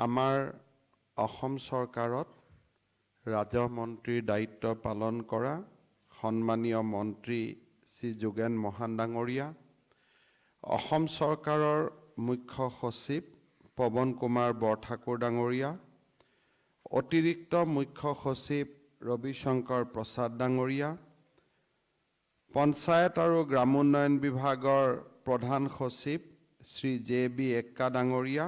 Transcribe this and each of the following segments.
আমাৰ অসম চৰকাৰত ৰাজহ মন্ত্ৰীৰ দায়িত্ব পালন কৰা সন্মানীয় মন্ত্ৰী শ্ৰী যোগেন মহান ডাঙৰীয়া অসম চৰকাৰৰ মুখ্য সচিব পৱন কুমাৰ বৰঠাকুৰ ডাঙৰীয়া অতিৰিক্ত মুখ্য সচিব ৰবিশংকৰ প্ৰসাদ ডাঙৰীয়া পঞ্চায়ত আৰু গ্ৰামোন্নয়ন বিভাগৰ প্ৰধান সচিব শ্ৰী জে বি এক্কা ডাঙৰীয়া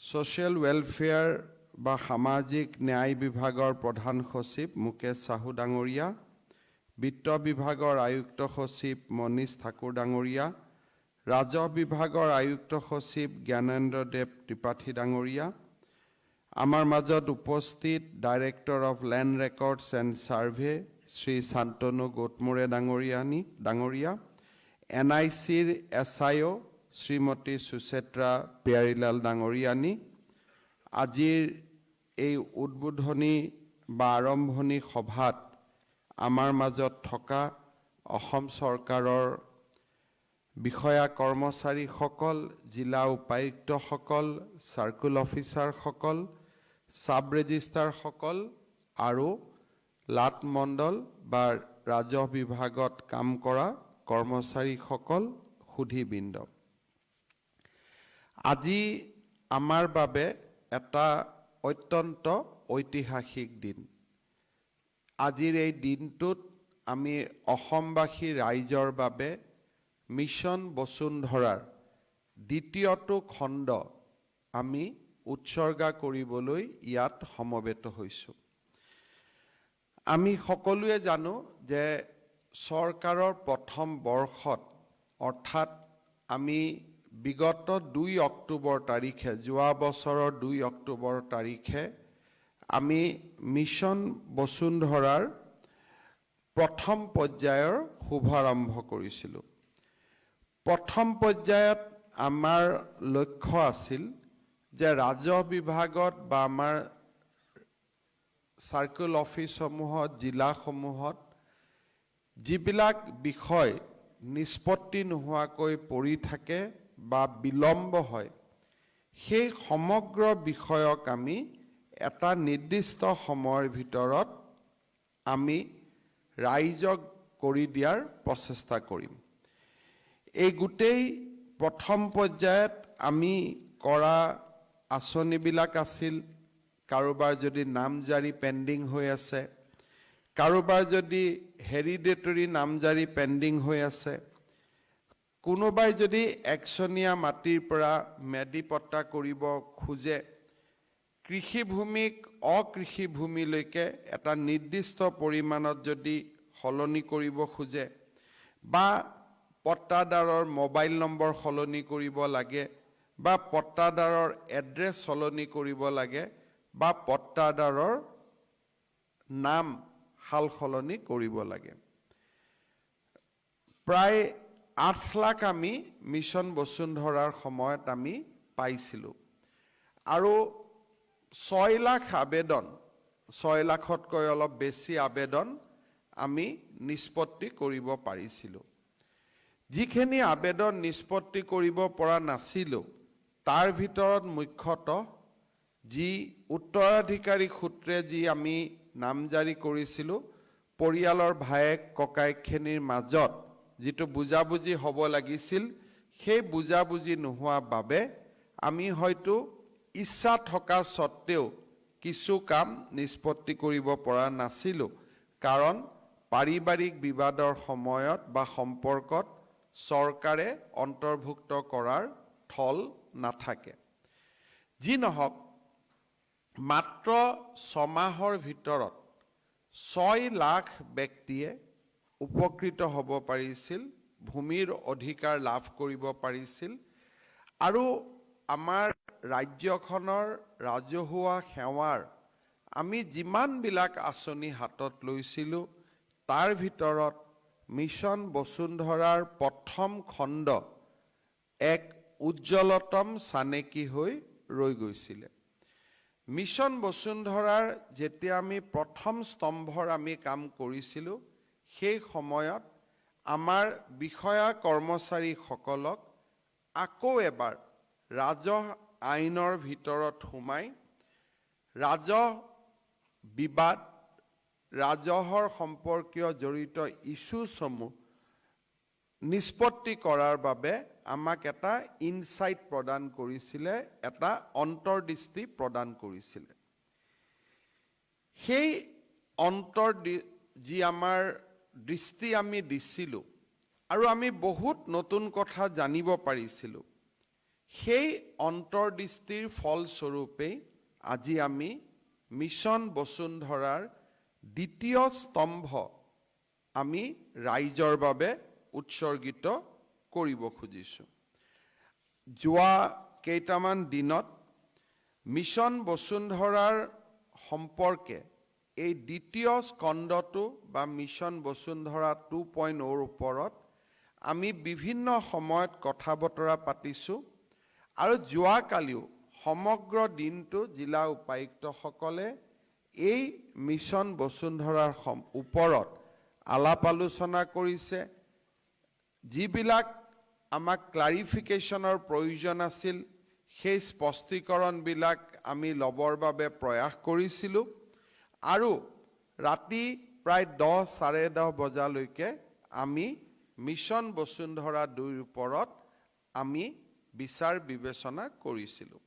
ছ'চিয়েল ৱেলফেয়াৰ বা সামাজিক ন্যায় বিভাগৰ প্ৰধান সচিব মুকেশ চাহু ডাঙৰীয়া বিত্ত বিভাগৰ আয়ুক্ত সচিব মনীষ ঠাকুৰ ডাঙৰীয়া ৰাজহ বিভাগৰ আয়ুক্ত সচিব জ্ঞানেন্দ্ৰ দেৱ ত্ৰিপাঠী ডাঙৰীয়া আমাৰ মাজত উপস্থিত director of land records and survey Shri Shantanu Gotmare ডাঙৰীয়ানী ডাঙৰীয়া এন আই চিৰ এছ আই অ' শ্ৰীমতী সুচেত্ৰা পিয়াৰীলাল ডাঙৰীয়ানী আজিৰ এই উদ্বোধনী বা আৰম্ভণি সভাত আমাৰ মাজত থকা অসম চৰকাৰৰ বিষয়া কৰ্মচাৰীসকল জিলা উপায়ুক্তসকল চাৰ্কুল অফিচাৰসকল ছাব ৰেজিষ্ট্ৰাৰসকল আৰু লাট মণ্ডল বা ৰাজহ বিভাগত কাম কৰা কৰ্মচাৰীসকল সুধীবৃন্দ। আজি আমাৰ বাবে এটা অত্যন্ত ঐতিহাসিক দিন। আজিৰ এই দিনটোত আমি অসমবাসী ৰাইজৰ বাবে মিছন বসুন্ধৰাৰ দ্বিতীয়টো খণ্ড আমি উৎসৰ্গা কৰিবলৈ ইয়াত সমবেত হৈছোঁ। আমি সকলোৱে জানো যে চৰকাৰৰ প্ৰথম বৰ্ষত অৰ্থাৎ আমি বিগত দুই অক্টোবৰ তাৰিখে যোৱা বছৰৰ দুই অক্টোবৰ তাৰিখে আমি মিছন বসুন্ধৰাৰ প্ৰথম পৰ্যায়ৰ শুভাৰম্ভ কৰিছিলোঁ। প্ৰথম পৰ্যায়ত আমাৰ লক্ষ্য আছিল যে ৰাজহ বিভাগত বা আমাৰ চাৰ্কুল অফিচসমূহত জিলাসমূহত যিবিলাক বিষয় নিষ্পত্তি নোহোৱাকৈ পৰি থাকে বা বিলম্ব হয় সেই সমগ্ৰ বিষয়ক আমি এটা নিৰ্দিষ্ট সময়ৰ ভিতৰত আমি ৰাইজক কৰি দিয়াৰ প্ৰচেষ্টা কৰিম। এই গোটেই প্ৰথম পৰ্যায়ত আমি কৰা আঁচনিবিলাক আছিল কাৰোবাৰ যদি নামজাৰি পেণ্ডিং হৈ আছে কাৰোবাৰ যদি হেৰিডেটৰী নামজাৰি পেণ্ডিং হৈ আছে কোনোবাই যদি একচনীয়া মাটিৰ পৰা মেদিপট্টা কৰিব খোজে কৃষিভূমিক অকৃষিভূমিলৈকে এটা নিৰ্দিষ্ট পৰিমাণত যদি সলনি কৰিব খোজে বা পট্টাদাৰৰ মোবাইল নম্বৰ সলনি কৰিব লাগে বা পট্টাদাৰৰ এড্ৰেছ সলনি কৰিব লাগে বা পট্টাদাৰৰ নাম সাল সলনি কৰিব লাগে। প্ৰায় আঠ লাখ আমি মিছন বসুন্ধৰাৰ সময়ত আমি পাইছিলোঁ। আৰু ছয় লাখ আবেদন ছয় লাখতকৈ অলপ বেছি আবেদন আমি নিষ্পত্তি কৰিব পাৰিছিলোঁ। যিখিনি আবেদন নিষ্পত্তি কৰিব পৰা নাছিলোঁ তাৰ ভিতৰত মুখ্যতঃ যি উত্তৰাধিকাৰী সূত্ৰে যি আমি নামজাৰি কৰিছিলোঁ পৰিয়ালৰ ভায়েক ককায়েকখিনিৰ মাজত যিটো বুজাবুজি হ'ব লাগিছিল সেই বুজাবুজি নোহোৱা বাবে আমি হয়তো ইচ্ছা থকা স্বত্তেও কিছু কাম নিষ্পত্তি কৰিব পৰা নাছিলোঁ। কাৰণ পাৰিবাৰিক বিবাদৰ সময়ত বা সম্পৰ্কত চৰকাৰে অন্তৰ্ভুক্ত কৰাৰ থল নাথাকে। যি নহওক মাত্ৰ ছমাহৰ ভিতৰত ছয় লাখ ব্যক্তিয়ে উপকৃত হ'ব পাৰিছিল ভূমিৰ অধিকাৰ লাভ কৰিব পাৰিছিল আৰু আমাৰ ৰাজ্যখনৰ ৰাজহুৱা সেৱাৰ আমি যিমানবিলাক আঁচনি হাতত লৈছিলোঁ তাৰ ভিতৰত মিছন বসুন্ধৰাৰ প্ৰথম খণ্ড এক উজ্জ্বলতম চানেকি হৈ ৰৈ গৈছিলে। মিছন বসুন্ধৰাৰ যেতিয়া আমি প্ৰথম স্তম্ভৰ আমি কাম কৰিছিলোঁ সেই সময়ত আমাৰ বিষয়া কৰ্মচাৰীসকলক আকৌ এবাৰ ৰাজহ আইনৰ ভিতৰত সোমাই ৰাজহ বিবাদ ৰাজহৰ সম্পৰ্কীয় জড়িত ইছ্যুসমূহ নিষ্পত্তি কৰাৰ বাবে আমাক এটা ইনচাইট প্ৰদান কৰিছিলে এটা অন্তৰ্দৃষ্টি প্ৰদান কৰিছিলে। সেই অন্তৰ যি আমাৰ দৃষ্টি আমি দিছিলোঁ আৰু আমি বহুত নতুন কথা জানিব পাৰিছিলোঁ। সেই অন্তৰ্দৃষ্টিৰ ফলস্বৰূপেই আজি আমি মিছন বসুন্ধৰাৰ দ্বিতীয় স্তম্ভ আমি ৰাইজৰ বাবে উৎসৰ্গিত কৰিব খুজিছোঁ। যোৱা কেইটামান দিনত মিছন বসুন্ধৰাৰ সম্পৰ্কে এই দ্বিতীয় স্কন্ধটো বা মিছন বসুন্ধৰা টু পইণ্ট অ'ৰ ওপৰত আমি বিভিন্ন সময়ত কথা বতৰা পাতিছোঁ আৰু যোৱাকালিও সমগ্ৰ দিনটো জিলা উপায়ুক্তসকলে এই মিছন বসুন্ধৰাৰ সম ওপৰত আলাপ আলোচনা কৰিছে। যিবিলাক আমাক ক্লাৰিফিকেশ্যনৰ প্ৰয়োজন আছিল সেই স্পষ্টীকৰণবিলাক আমি ল'বৰ বাবে প্ৰয়াস কৰিছিলোঁ। আৰু ৰাতি প্ৰায় দহ চাৰে দহ বজালৈকে আমি মিছন বসুন্ধৰা দুইৰ ওপৰত আমি বিচাৰ বিবেচনা কৰিছিলোঁ।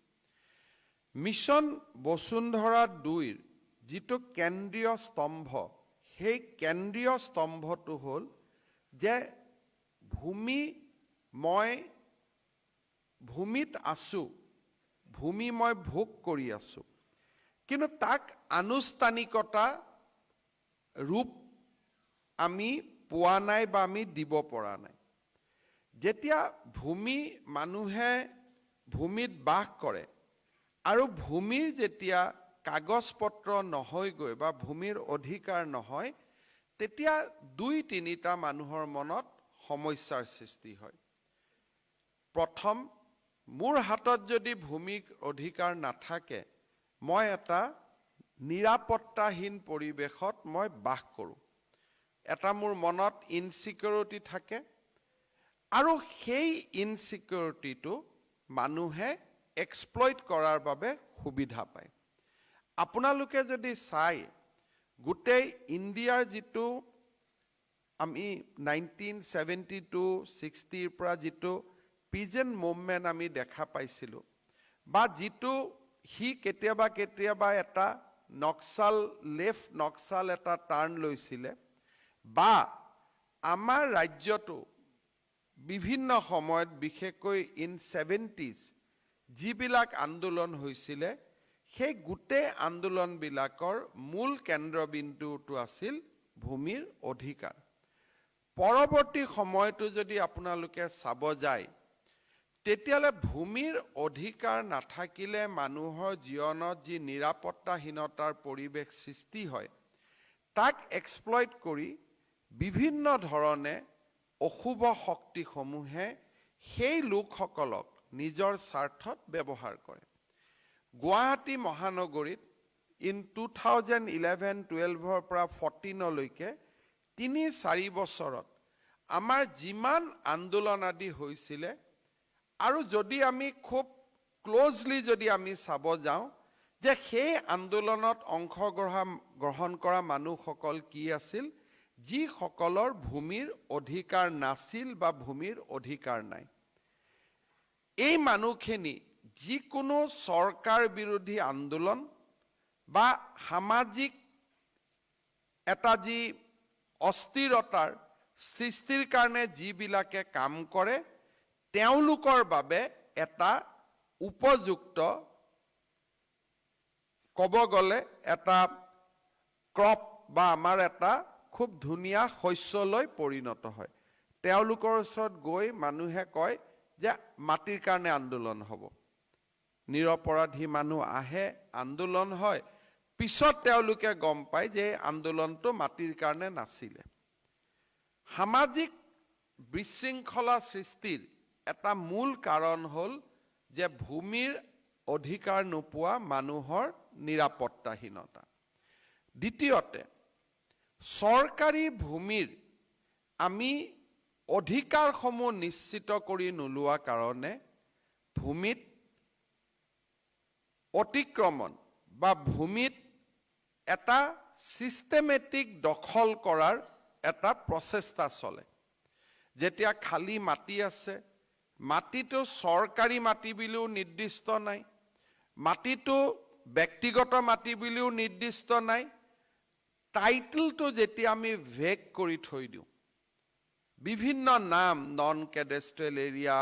মিছন বসুন্ধৰা দুইৰ যিটো কেন্দ্ৰীয় স্তম্ভ সেই কেন্দ্ৰীয় স্তম্ভটো হ'ল যে ভূমি মই ভূমিত আছোঁ ভূমি মই ভোগ কৰি আছোঁ। কিন্তু তাক আনুষ্ঠানিকতা ৰূপ আমি পোৱা নাই বা আমি দিব পৰা নাই। যেতিয়া ভূমি মানুহে ভূমিত বাস কৰে আৰু ভূমিৰ যেতিয়া কাগজ পত্ৰ নহয়গৈ বা ভূমিৰ অধিকাৰ নহয় তেতিয়া দুই তিনিটা মানুহৰ মনত সমস্যাৰ সৃষ্টি হয়। প্ৰথম মোৰ হাতত যদি ভূমিক অধিকাৰ নাথাকে মই এটা নিৰাপত্তাহীন পৰিৱেশত মই বাস কৰোঁ। এটা মোৰ মনত ইনচিকিউৰিটি থাকে আৰু সেই ইনচিকিউৰিটিটো মানুহে এক্সপ্লইট কৰাৰ বাবে সুবিধা পায়। আপোনালোকে যদি চাই গোটেই ইণ্ডিয়াৰ যিটো আমি নাইনটিন ছেভেণ্টি টু ছিক্সটিৰ পৰা যিটো পিজেণ্ট মুভমেণ্ট আমি দেখা পাইছিলোঁ বা যিটো সি কেতিয়াবা কেতিয়াবা এটা নক্সাল লেফ্ট নক্সাল এটা টাৰ্ণ লৈছিলে বা আমাৰ ৰাজ্যটো বিভিন্ন সময়ত বিশেষকৈ ইন ছেভেণ্টিজ যিবিলাক আন্দোলন হৈছিলে সেই গোটেই আন্দোলনবিলাকৰ মূল কেন্দ্ৰবিন্দুটো আছিল ভূমিৰ অধিকাৰ। পৰৱৰ্তী সময়টো যদি আপোনালোকে চাব যায় তেতিয়াহ'লে ভূমিৰ অধিকাৰ নাথাকিলে মানুহৰ জীৱনত যি নিৰাপত্তাহীনতাৰ পৰিৱেশ সৃষ্টি হয় তাক এক্সপ্লইট কৰি বিভিন্ন ধৰণে অশুভ শক্তিসমূহে সেই লোকসকলক নিজৰ স্বাৰ্থত ব্যৱহাৰ কৰে। গুৱাহাটী মহানগৰীত ইন টু থাউজেণ্ড ইলেভেন টুৱেলভৰ পৰা ফৰ্টিনলৈকে তিনি চাৰি বছৰত আমাৰ যিমান আন্দোলন আদি হৈছিলে আৰু যদি আমি খুব ক্ল'জলি যদি আমি চাব যাওঁ যে সেই আন্দোলনত অংশগ্ৰহণ গ্ৰহণ কৰা মানুহসকল কি আছিল? যিসকলৰ ভূমিৰ অধিকাৰ নাছিল বা ভূমিৰ অধিকাৰ নাই। এই মানুহখিনি যিকোনো চৰকাৰ বিৰোধী আন্দোলন বা সামাজিক এটা যি অস্থিৰতাৰ সৃষ্টিৰ কাৰণে যিবিলাকে কাম কৰে তেওঁলোকৰ বাবে এটা উপযুক্ত ক'ব গ'লে এটা ক্ৰপ বা আমাৰ এটা খুব ধুনীয়া শস্যলৈ পৰিণত হয়। তেওঁলোকৰ ওচৰত গৈ মানুহে কয় যে মাটিৰ কাৰণে আন্দোলন হ'ব। নিৰপৰাধী মানুহ আহে আন্দোলন হয়। পিছত তেওঁলোকে গম পায় যে এই আন্দোলনটো মাটিৰ কাৰণে নাছিলে। সামাজিক বিশৃংখলা সৃষ্টিৰ এটা মূল কাৰণ হ'ল যে ভূমিৰ অধিকাৰ নোপোৱা মানুহৰ নিৰাপত্তাহীনতা। দ্বিতীয়তে চৰকাৰী ভূমিৰ আমি অধিকাৰসমূহ নিশ্চিত কৰি নোলোৱা কাৰণে ভূমিত অতিক্ৰমণ বা ভূমিত এটা ছিষ্টেমেটিক দখল কৰাৰ এটা প্ৰচেষ্টা চলে। যেতিয়া খালী মাটি আছে মাটিটো চৰকাৰী মাটি বুলিও নিৰ্দিষ্ট নাই। মাটিটো ব্যক্তিগত মাটি বুলিও নিৰ্দিষ্ট নাই। টাইটেলটো যেতিয়া আমি ভেগ কৰি থৈ দিওঁ বিভিন্ন নাম নন কেডেষ্ট্ৰেল এৰিয়া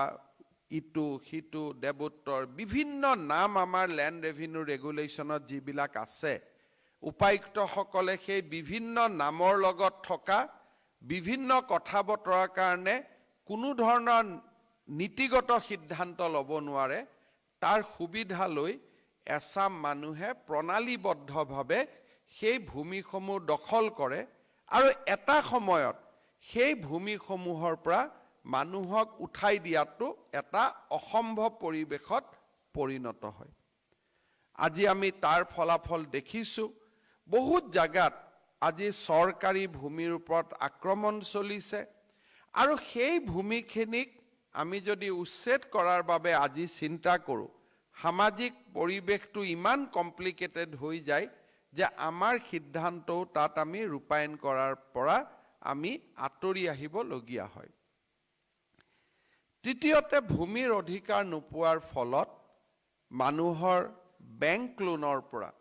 ইটো সিটো দেৱোত্তৰ বিভিন্ন নাম আমাৰ লেণ্ড ৰেভিনিউ ৰেগুলেশ্যনত যিবিলাক আছে উপায়ুক্তসকলে সেই বিভিন্ন নামৰ লগত থকা বিভিন্ন কথা বতৰাৰ কাৰণে কোনো ধৰণৰ নীতিগত সিদ্ধান্ত ল'ব নোৱাৰে তাৰ সুবিধা লৈ এচাম মানুহে প্ৰণালীবদ্ধভাৱে সেই ভূমিসমূহ দখল কৰে আৰু এটা সময়ত সেই ভূমিসমূহৰ পৰা মানুহক উঠাই দিয়াটো এটা অসম্ভৱ পৰিৱেশত পৰিণত হয়। আজি আমি তাৰ ফলাফল দেখিছোঁ। বহুত জাগাত আজি চৰকাৰী ভূমিৰ ওপৰত আক্ৰমণ চলিছে আৰু সেই ভূমিখিনিক আমি যদি উচ্ছেদ কৰাৰ বাবে আজি চিন্তা কৰোঁ সামাজিক পৰিৱেশটো ইমান কমপ্লিকেটেড হৈ যায় যে আমাৰ সিদ্ধান্তও তাত আমি ৰূপায়ণ কৰাৰ পৰা আমি আঁতৰি আহিবলগীয়া হয়। তৃতীয়তে ভূমিৰ অধিকাৰ নোপোৱাৰ ফলত মানুহৰ বেংক লোনৰ পৰা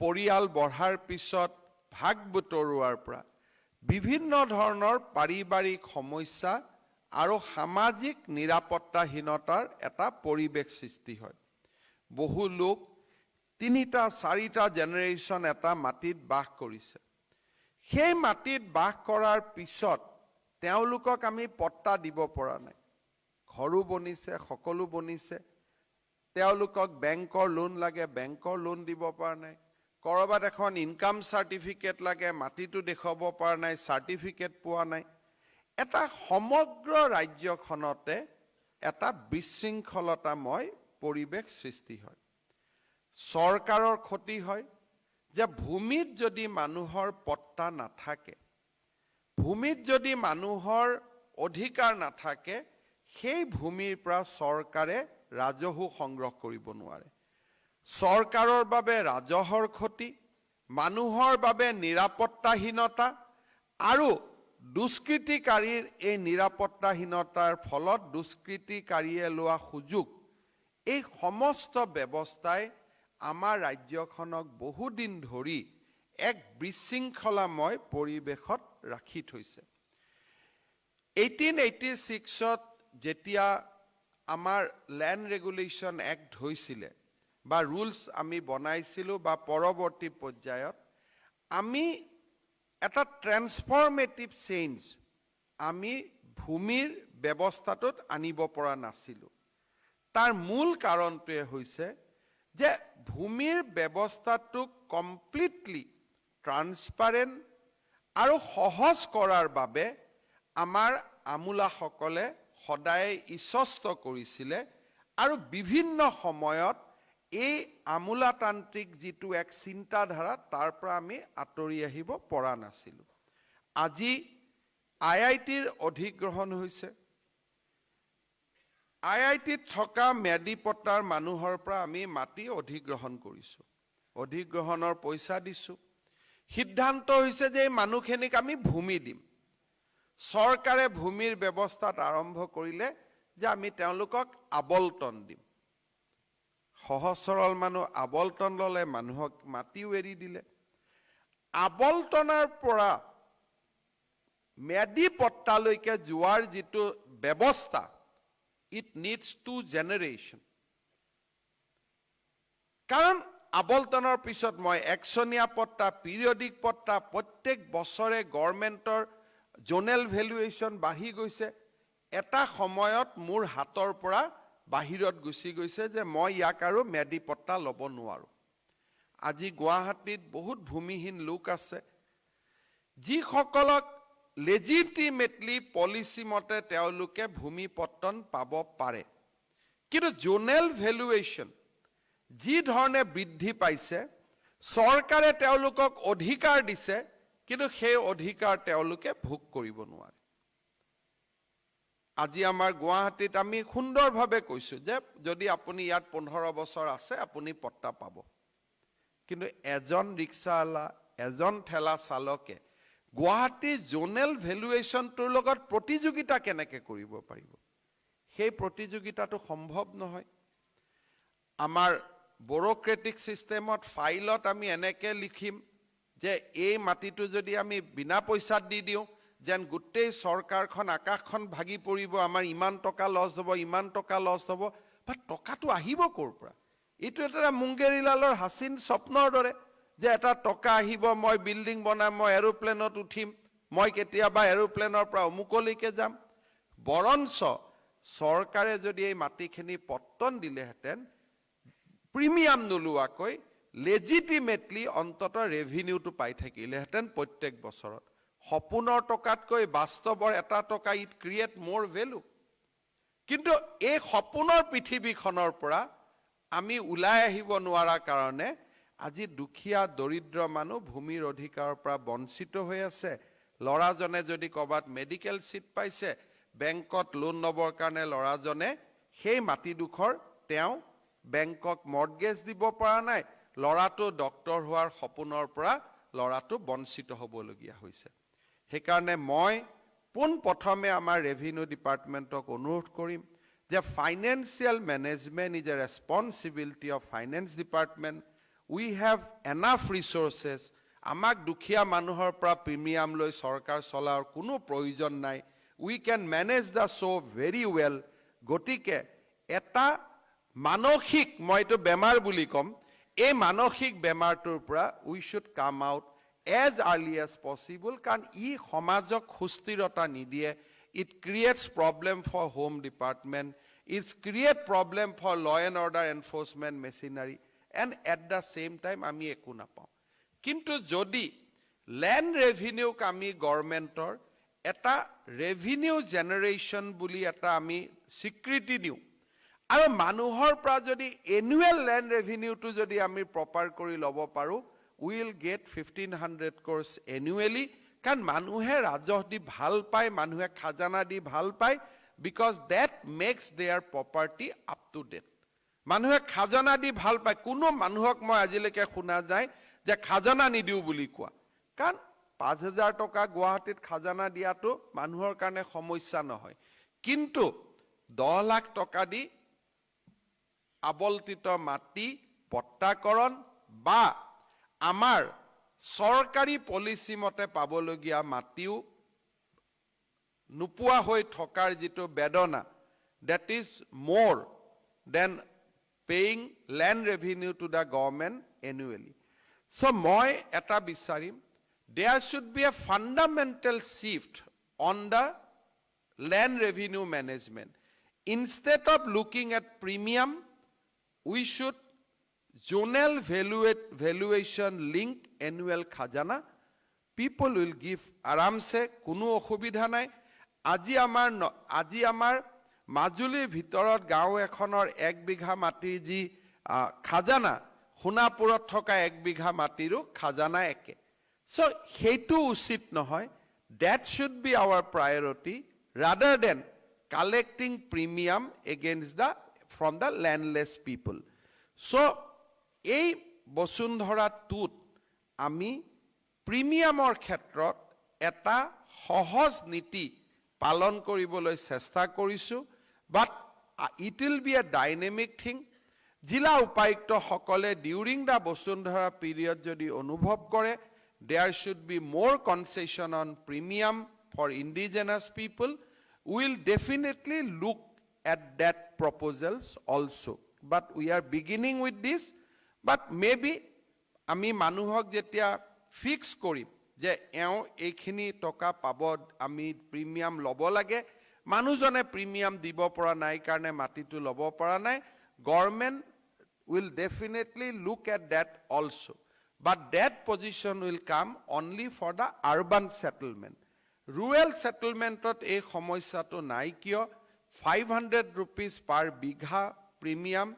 পৰিয়াল বঢ়াৰ পিছত ভাগ বতৰুৱাৰ পৰা বিভিন্ন ধৰণৰ পাৰিবাৰিক সমস্যা আৰু সামাজিক নিৰাপত্তাহীনতাৰ এটা পৰিৱেশ সৃষ্টি হয়। বহু লোক তিনিটা চাৰিটা জেনেৰেশ্যন এটা মাটিত বাস কৰিছে। সেই মাটিত বাস কৰাৰ পিছত তেওঁলোকক আমি পট্টা দিব পৰা নাই। ঘৰো বনিছে সকলো বনিছে। তেওঁলোকক বেংকৰ লোন লাগে বেংকৰ লোন দিব পৰা নাই। ক'ৰবাত এখন ইনকাম চাৰ্টিফিকেট লাগে মাটিটো দেখুৱাব পৰা নাই চাৰ্টিফিকেট পোৱা নাই। এটা সমগ্ৰ ৰাজ্যখনতে এটা বিশৃংখলতাময় পৰিৱেশ সৃষ্টি হয়। চৰকাৰৰ ক্ষতি হয় যে ভূমিত যদি মানুহৰ পট্টা নাথাকে ভূমিত যদি মানুহৰ অধিকাৰ নাথাকে সেই ভূমিৰ পৰা চৰকাৰে ৰাজহো সংগ্ৰহ কৰিব নোৱাৰে। চৰকাৰৰ বাবে ৰাজহৰ ক্ষতি মানুহৰ বাবে নিৰাপত্তাহীনতা আৰু দুষ্কৃতিকাৰীৰ এই নিৰাপত্তাহীনতাৰ ফলত দুষ্কৃতিকাৰীয়ে লোৱা সুযোগ এই সমস্ত ব্যৱস্থাই আমাৰ ৰাজ্যখনক বহুদিন ধৰি এক বিশৃংখলাময় পৰিৱেশত ৰাখি থৈছে। এইটিন এইটি ছিক্সত যেতিয়া আমাৰ লেণ্ড ৰেগুলেশ্যন এক্ট হৈছিলে বা ৰুলছ আমি বনাইছিলোঁ বা পৰৱৰ্তী পৰ্যায়ত আমি এটা ট্ৰেন্সফৰ্মেটিভ চেঞ্জ আমি ভূমিৰ ব্যৱস্থাটোত আনিব পৰা নাছিলোঁ। তাৰ মূল কাৰণটোৱে হৈছে যে ভূমিৰ ব্যৱস্থাটোক কমপ্লিটলি ট্ৰান্সপাৰেণ্ট আৰু সহজ কৰাৰ বাবে আমাৰ আমোলাসকলে সদায় ইচষ্ট কৰিছিলে আৰু বিভিন্ন সময়ত এই আমোলাতান্ত্ৰিক যিটো এক চিন্তাধাৰা তাৰ পৰা আমি আঁতৰি আহিব পৰা নাছিলোঁ। আজি আই আই টিৰ অধিগ্ৰহণ হৈছে। আই আই টিত থকা ম্যাদী পট্টাৰ মানুহৰ পৰা আমি মাটি অধিগ্ৰহণ কৰিছোঁ। অধিগ্ৰহণৰ পইচা দিছোঁ। সিদ্ধান্ত হৈছে যে এই মানুহখিনিক আমি ভূমি দিম। চৰকাৰে ভূমিৰ ব্যৱস্থাত আৰম্ভ কৰিলে যে আমি তেওঁলোকক আবলটন দিম। সহজ সৰল মানুহ আবলটন ল'লে মানুহক মাটিও এৰি দিলে। আবলটনৰ পৰা ম্যাদী পট্টালৈকে যোৱাৰ যিটো ব্যৱস্থা ইট নিডছ টু জেনেৰেশ্যন কাৰণ আবলটনৰ পিছত মই একচনীয়া পট্টা পিৰিয়ডিক পট্টা প্ৰত্যেক বছৰে গভৰ্ণমেণ্টৰ জোনেল ভেলুৱেশ্যন বাঢ়ি গৈছে। এটা সময়ত মোৰ হাতৰ পৰা বাহিৰত গুচি গৈছে যে মই ইয়াক আৰু ম্যাদী পট্টা ল'ব নোৱাৰোঁ। আজি গুৱাহাটীত বহুত ভূমিহীন লোক আছে। যিসকলক লেজিটিমেটলি পলিচি মতে তেওঁলোকে ভূমি পট্টন পাব পাৰে। কিন্তু জোনেল ভেলুৱেশ্যন যি ধৰণে বৃদ্ধি পাইছে চৰকাৰে তেওঁলোকক অধিকাৰ দিছে কিন্তু সেই অধিকাৰ তেওঁলোকে ভোগ কৰিব নোৱাৰে। আজি আমাৰ গুৱাহাটীত আমি সুন্দৰভাৱে কৈছোঁ যে যদি আপুনি ইয়াত পোন্ধৰ বছৰ আছে আপুনি পট্টা পাব। কিন্তু এজন ৰিক্সাৱালা এজন ঠেলা চালকে গুৱাহাটী জোনেল ভেলুৱেশ্যনটোৰ লগত প্ৰতিযোগিতা কেনেকৈ কৰিব পাৰিব? সেই প্ৰতিযোগিতাটো সম্ভৱ নহয়। আমাৰ ব্যৰক্ৰেটিক ছিষ্টেমত ফাইলত আমি এনেকৈ লিখিম যে এই মাটিটো যদি আমি বিনা পইচাত দি দিওঁ যেন গোটেই চৰকাৰখন আকাশখন ভাগি পৰিব আমাৰ ইমান টকা লছ হ'ব ইমান টকা লছ হ'ব বা টকাটো আহিব ক'ৰ পৰা? এইটো এটা মুংগেৰিলালৰ হাচিন স্বপ্নৰ দৰে যে এটা টকা আহিব মই বিল্ডিং বনাম মই এৰোপ্লেনত উঠিম মই কেতিয়াবা এৰোপ্লেনৰ পৰা অমুকলৈকে যাম। বৰঞ্চ চৰকাৰে যদি এই মাটিখিনি পট্টন দিলেহেঁতেন প্ৰিমিয়াম নোলোৱাকৈ লেজিটিমেটলি অন্তত ৰেভিনিউটো পাই থাকিলেহেঁতেন প্ৰত্যেক বছৰত। সপোনৰ টকাতকৈ বাস্তৱৰ এটা টকা ইট ক্ৰিয়েট মোৰ ভেলু কিন্তু এই সপোনৰ পৃথিৱীখনৰ পৰা আমি ওলাই আহিব নোৱাৰাৰ কাৰণে আজি দুখীয়া দৰিদ্ৰ মানুহ ভূমিৰ অধিকাৰৰ পৰা বঞ্চিত হৈ আছে। ল'ৰাজনে যদি ক'ৰবাত মেডিকেল ছিট পাইছে বেংকত লোন ল'বৰ কাৰণে ল'ৰাজনে সেই মাটিডোখৰ তেওঁ বেংকক মৰ্টগেজ দিব পৰা নাই। ল'ৰাটো ডক্তৰ হোৱাৰ সপোনৰ পৰা ল'ৰাটো বঞ্চিত হ'বলগীয়া হৈছে। সেইকাৰণে মই পোনপ্ৰথমে আমাৰ ৰেভিনিউ ডিপাৰ্টমেণ্টক অনুৰোধ কৰিম যে financial management is a responsibility of finance department we have enough resources আমাক দুখীয়া মানুহৰ পৰা প্ৰিমিয়াম লৈ চৰকাৰ চলাৰ কোনো প্ৰয়োজন নাই। We can manage the show' very well গতিকে এটা মানসিক মই এইটো বেমাৰ বুলি ক'ম এই মানসিক বেমাৰটোৰ পৰা we should come out as early as possible কাৰণ ই সমাজক সুস্থিৰতা নিদিয়ে। It creates problem for home department it's create problem for law and order enforcement machinery and at the same time আমি একো নাপাওঁ। কিন্তু যদি লেণ্ড ৰেভিনিউক আমি গভৰ্ণমেণ্টৰ এটা ৰেভিনিউ জেনেৰেশ্যন বুলি এটা আমি স্বীকৃতি দিওঁ। আৰু মানুহৰ পৰা যদি এনুৱেল লেণ্ড ৰেভিনিউটো যদি আমি প্ৰপাৰ কৰি ল'ব পাৰোঁ will get fifteen hundred crores annually কাৰণ মানুহে ৰাজহ দি ভাল পায় মানুহে খাজানা দি ভাল পায় because that makes their property up to date মানুহে খাজানা দি ভাল পায় কোনো মানুহক মই আজিলৈকে শুনা যায় যে খাজানা নিদিওঁ বুলি কোৱা। কাৰণ পাঁচ হাজাৰ টকা গুৱাহাটীত খাজানা দিয়াটো মানুহৰ কাৰণে সমস্যা নহয়। কিন্তু দহ লাখ টকা দি আবল্টিত মাটি পট্টাকৰণ বা আমাৰ চৰকাৰী পলিচি মতে পাবলগীয়া মাটিও নোপোৱা হৈ থকাৰ যিটো বেদনা that is more than paying land revenue to the government annually so' মই এটা বিচাৰিম there should be a fundamental shift on the land revenue management instead of looking at premium we should zonal valuate valuation link annual খাজানা people will give আৰামছে কোনো অসুবিধা নাই আজি আমাৰ ন- আজি আমাৰ মাজুলীৰ ভিতৰত গাঁও এখনৰ এক বিঘা মাটিৰ যি খাজানা সোণাপুৰত থকা এক বিঘা মাটিৰো খাজানা একে। চ' সেইটো উচিত নহয়। That should be our priority rather than collecting premium against the from the landless people so' এই বসুন্ধৰাটোত আমি প্ৰিমিয়ামৰ ক্ষেত্ৰত এটা সহজ নীতি পালন কৰিবলৈ চেষ্টা কৰিছোঁ but it will be a dynamic thing জিলা উপায়ুক্তসকলে ডিউৰিং দ্য বসুন্ধৰা পিৰিয়ড যদি অনুভৱ কৰে there should be more concession on premium for indigenous people will definitely look at that proposals also. But we are beginning with this, but maybe আমি মানুহক যেতিয়া fix কৰিম যে এওঁ এইখিনি টকা পাব আমি প্ৰিমিয়াম ল'ব লাগে মানুহজনে প্ৰিমিয়াম দিব পৰা নাই কাৰণে মাটিটো ল'ব পৰা নাই government will definitely look at that also. But that position will come only for the urban settlement. Rural settlementত এই সমস্যাটো নাই কিয় five hundred rupees per bigha premium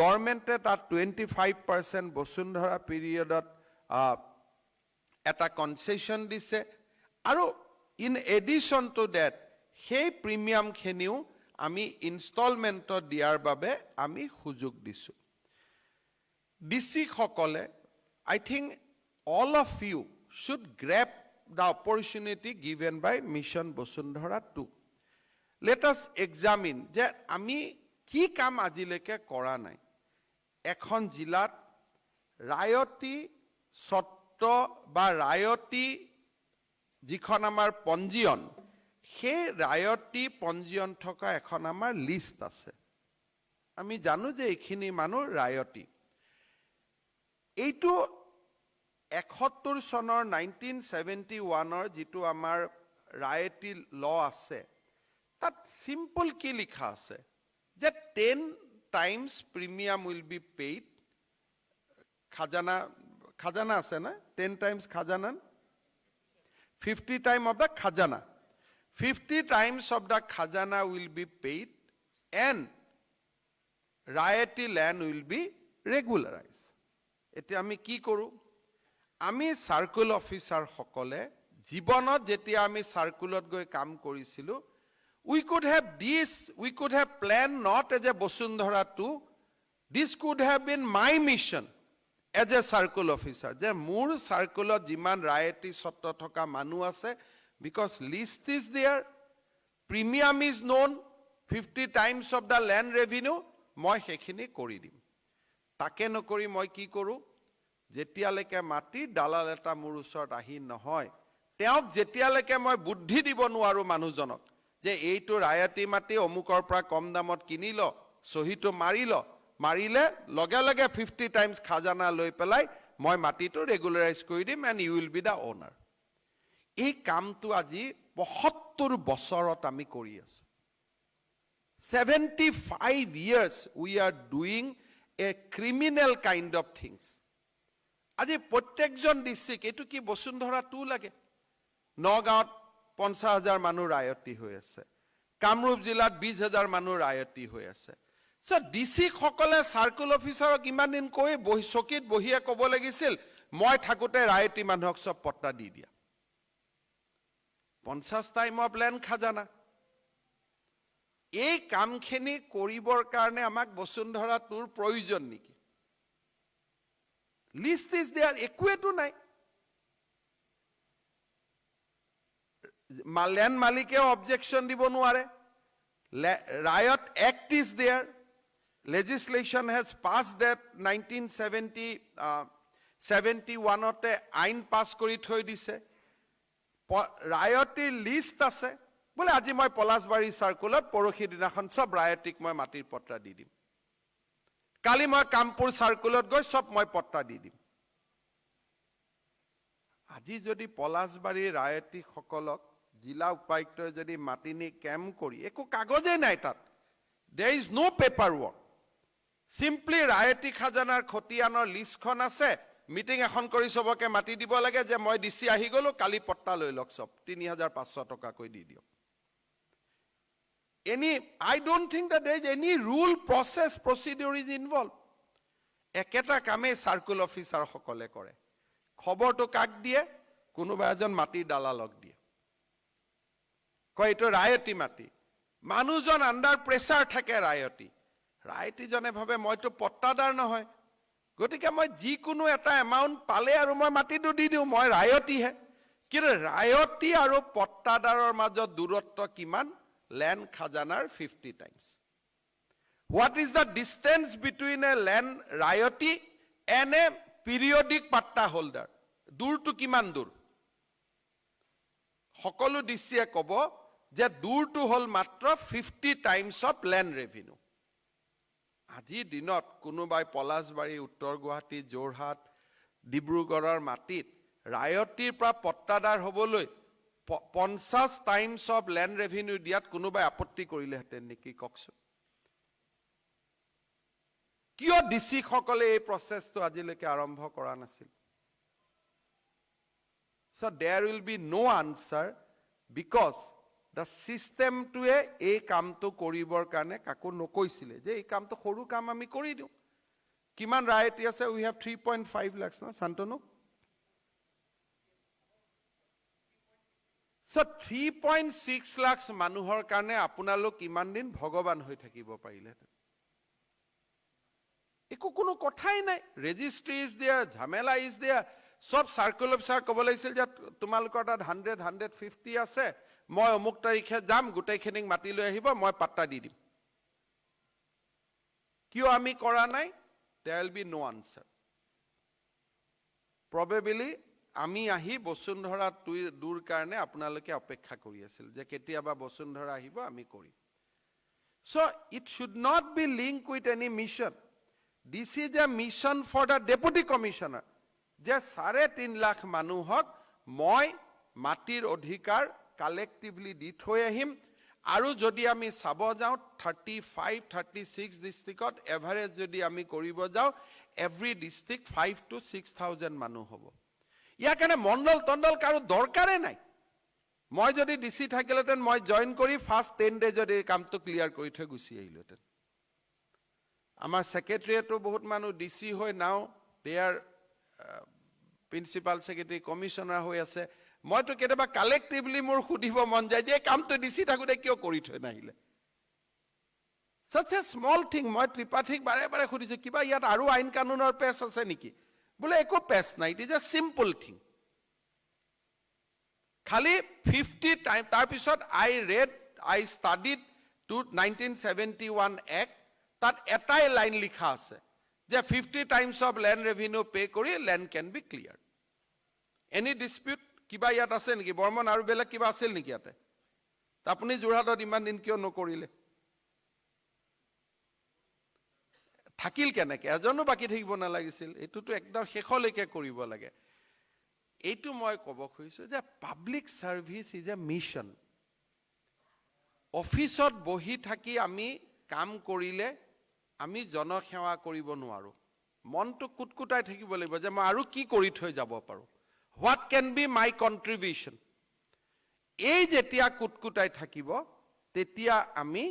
গভৰ্ণমেণ্টে তাত টুৱেণ্টি ফাইভ পাৰ্চেণ্ট বসুন্ধৰা পিৰিয়ডত এটা কনচেশ্যন দিছে। আৰু ইন এডিশ্যন টু ডেট সেই প্ৰিমিয়ামখিনিও আমি ইনষ্টলমেণ্টত দিয়াৰ বাবে আমি সুযোগ দিছোঁ। ডিচিসকলে I think all of you should grab the opportunity given by mission Basundhara to let us examine যে আমি কি কাম আজিলৈকে কৰা নাই। এখন জিলাত ৰায়তী স্বত্ব বা ৰায়তী যিখন আমাৰ পঞ্জীয়ন সেই ৰায়তী পঞ্জীয়ন থকা এখন আমাৰ লিষ্ট আছে। আমি জানো যে এইখিনি মানুহ ৰায়তী। এইটো এসত্তৰ চনৰ নাইনটিন ছেভেণ্টি ওৱানৰ যিটো আমাৰ ৰায়তী ল আছে তাত চিম্পল কি লিখা আছে? যে ten times premium will be paid খাজানা খাজানা আছে না টেন টাইমছ খাজানা ফিফটি টাইম অফ দ্য খাজানা ফিফটি টাইমছ অফ দ্য খাজানা উইল বি পেইড এণ্ড ৰায়তী লেণ্ড উইল বি ৰেগুলাৰাইজ এতিয়া আমি কি কৰোঁ আমি চাৰ্কুল অফিচাৰসকলে জীৱনত যেতিয়া আমি চাৰ্কুলত গৈ কাম কৰিছিলোঁ could have this we could have plan not as a Basundhara two this could have been my mission as a circle officer যে মোৰ চাৰ্কুলত যিমান ৰায়তী স্বত্ব থকা মানুহ আছে because list is there premium is known fifty times of the land revenue মই সেইখিনি কৰি দিম। তাকে নকৰি মই কি কৰোঁ? যেতিয়ালৈকে মাটিৰ দালাল এটা মোৰ ওচৰত আহি নহয় তেওঁক যেতিয়ালৈকে মই বুদ্ধি দিব নোৱাৰোঁ মানুহজনক যে এইটো ৰায়তী মাটি অমুকৰ পৰা কম দামত কিনি ল চহীটো মাৰি ল মাৰিলে লগে লগে ফিফটি টাইমছ খাজানা লৈ পেলাই মই মাটিটো ৰেগুলাৰাইজ কৰি দিম and you will be the owner এই কামটো আজি পঁসত্তৰ বছৰত আমি কৰি আছোঁ। 75 years we are doing a criminal kind of things. আজি প্ৰত্যেকজন ডিষ্ট্ৰিক্ট এইটো কি বসুন্ধৰা টু লাগে? নগাঁৱত পঞ্চাছ হাজাৰ মানুহ ৰায়তী হৈ আছে। কামৰূপ জিলাত বিছ হাজাৰ মানুহ ৰায়তী হৈ আছে। চ ডি চিসকলে চাৰ্কুল অফিচাৰক ইমান দিন কৈ বহি চকীত বহিয়ে ক'ব লাগিছিল মই থাকোঁতে ৰায়তী মানুহক চব পট্টা দি দিয়া। পঞ্চাছ টাইম অফ লেণ্ড খাজানা। এই কামখিনি কৰিবৰ কাৰণে আমাক বসুন্ধৰা টুৰ প্ৰয়োজন নেকি? লিষ্ট ইজ দেয়াৰ একোৱেতো নাই। লেণ্ড মালিকেও অবজেকশ্যন দিব নোৱাৰে। ৰায়ত act is there legislation has pass that nineteen seventy seventy ওৱানতে আইন পাছ কৰি থৈ দিছে। ৰায়তীৰ লিষ্ট আছে। বোলে আজি মই পলাশবাৰী চাৰ্কুলত পৰহি দিনাখন চব ৰায়তীক মই মাটিৰ পট্টা দি দিম। কালি মই কামপুৰ চাৰ্কুলত গৈ চব মই পট্টা দি দিম। আজি যদি পলাশবাৰী ৰায়তীসকলক জিলা উপায়ুক্তই যদি মাতি নি কেম্প কৰি একো কাগজেই নাই তাত। There is no' paper work simply ৰায়তী খাজানাৰ খতিয়ানৰ লিষ্টখন আছে। মিটিং এখন কৰি চবকে মাতি দিব লাগে যে মই ডিচি আহি গ'লো কালি পট্টা লৈ লওক চব। তিনি হাজাৰ পাঁচশ টকাকৈ দি দিয়ক। Any I don't think that there is any rule process procedure is involve একেটা কামেই চাৰ্কুল অফিচাৰসকলে কৰে। খবৰটো কাক দিয়ে? কোনোবা এজন মাটিৰ দালালক দিয়ে। কয় এইটো ৰায়তী মাটি। মানুহজন আণ্ডাৰ প্ৰেছাৰ থাকে ৰায়তী। ৰায়তীজনে ভাবে মইতো পট্টাদাৰ নহয়। গতিকে মই যিকোনো এটা এমাউণ্ট পালে আৰু মই মাটিটো দি দিওঁ মই ৰায়তীহে। কিন্তু ৰায়তী আৰু পট্টাদাৰৰ মাজত দূৰত্ব কিমান? Land খাজানাৰ fifty times what is the distance between a land ৰায়তী and a periodic patta holder দূৰটো কিমান দূৰ? সকলো ডিচিয়ে ক'ব যে দূৰটো হ'ল মাত্ৰ fifty times of land revenue আজিৰ দিনত কোনোবাই পলাশবাৰী উত্তৰ গুৱাহাটী যোৰহাট ডিব্ৰুগড়ৰ মাটিত ৰায়তীৰ পৰা পট্টাদাৰ হ'বলৈ পঞ্চাছ টাইমছ অফ লেণ্ড ৰেভিনিউ দিয়াত কোনোবাই আপত্তি কৰিলেহেঁতেন নেকি কওকচোন? কিয় ডি চিসকলে এই প্ৰচেছটো আজিলৈকে আৰম্ভ কৰা নাছিল? So' there will be no' answer because the ছিষ্টেমটোৱে এই কামটো কৰিবৰ কাৰণে কাকো নকৈছিলে যে এই কামটো সৰু কাম আমি কৰি দিওঁ। কিমান ৰায়তী আছে we have three point five lakhs না Shantanu? So' three point six lakh মানুহৰ কাৰণে আপোনালোক ইমান দিন ভগৱান হৈ থাকিব পাৰিলেহেঁতেন। একো কোনো কথাই নাই। ৰেজিষ্ট্ৰি ইজ দিয়া ঝামেলা ইজ দিয়া চব চাৰ্কুল অফিচাৰ ক'ব লাগিছিল যে তোমালোকৰ তাত হাণ্ড্ৰেড হাণ্ড্ৰেড ফিফটি আছে। মই অমুক তাৰিখে যাম গোটেইখিনিক মাতি লৈ আহিব মই পাত্তা দি দিম। কিয় আমি কৰা নাই? There will be no' answer probably আমি আহি বসুন্ধৰা দূৰ কাৰণে আপোনালোকে অপেক্ষা কৰি আছিল যে কেতিয়াবা বসুন্ধৰা আহিব আমি কৰিম। So' it should not be link with any mission this is a mission for the deputy commissioner যে চাৰে তিনি লাখ মানুহক মই মাটিৰ অধিকাৰ কালেক্টিভলি দি থৈ আহিম। আৰু যদি আমি চাব যাওঁ থাৰ্টি ফাইভ থাৰ্টি ছিক্স ডিষ্ট্ৰিক্টত এভাৰেজ যদি আমি কৰিব যাওঁ every district five two six thousand মানুহ হ'ব। ইয়াৰ কাৰণে মণ্ডল তণ্ডল কাৰো দৰকাৰে নাই। মই যদি ডি চি থাকিলেহেঁতেন মই জইন কৰি ফাৰ্ষ্ট টেন ডেজত এই কামটো ক্লিয়াৰ কৰি থৈ গুচি আহিলোহেঁতেন আমাৰ ছেক্ৰেটেৰিয়েটো বহুত মানুহ ডি চি হৈ নাও। They are principal secretary commissioner হৈ আছে। মইতো কেতিয়াবা কালেক্টিভলি মোৰ সুধিব মন যায় যে কামটো চি থাকোঁতে কিয় কৰি থৈ নাহিলে? চাচ এ স্মল থিং মই ত্ৰিপাঠীক বাৰে বাৰে সুধিছোঁ কিবা ইয়াত আৰু আইন কানুনৰ পেচ আছে নেকি? বোলে একো পেচ নাই it is a simple thing খালি ফিফটি টাইম তাৰপিছত I read I studied to nineteen seventy one act তাত এটাই লাইন লিখা আছে যে fifty times of land revenue pay' কৰি land can be clear any dispute কিবা ইয়াত আছে নেকি? বৰ্মন আৰু বেলেগ কিবা আছিল নেকি ইয়াতে? আপুনি যোৰহাটত ইমান দিন কিয় নকৰিলে? থাকিল কেনেকে? এজনো বাকী থাকিব নালাগিছিল। এইটোতো একদম শেষলৈকে কৰিব লাগে। এইটো মই ক'ব খুজিছোঁ যে public service is a mission অফিচত বহি থাকি আমি কাম কৰিলে আমি জনসেৱা কৰিব নোৱাৰোঁ। মনটো কুটকুটাই থাকিব লাগিব যে মই আৰু কি কৰি থৈ যাব পাৰোঁ? What can be my contribution এই যেতিয়া কুটকুটাই থাকিব তেতিয়া আমি